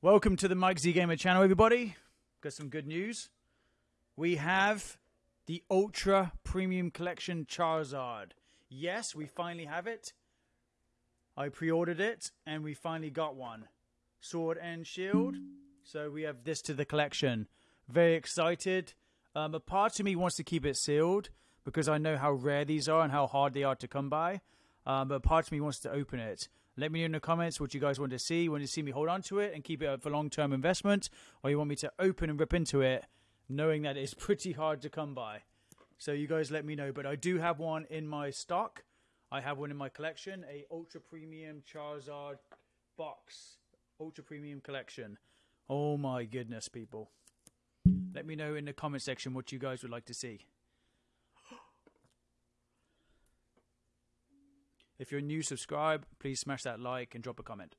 Welcome to the Mike Z Gamer channel, everybody. Got some good news. We have the Ultra Premium Collection Charizard. Yes, we finally have it. I pre ordered it and we finally got one. Sword and Shield. So we have this to the collection. Very excited. Um, a part of me wants to keep it sealed because I know how rare these are and how hard they are to come by. Um, but part of me wants to open it. Let me know in the comments what you guys want to see. You want to see me hold on to it and keep it for long term investment, or you want me to open and rip into it, knowing that it's pretty hard to come by. So you guys let me know. But I do have one in my stock. I have one in my collection, a ultra premium Charizard box, ultra premium collection. Oh my goodness, people! Let me know in the comment section what you guys would like to see. If you're new, subscribe. Please smash that like and drop a comment.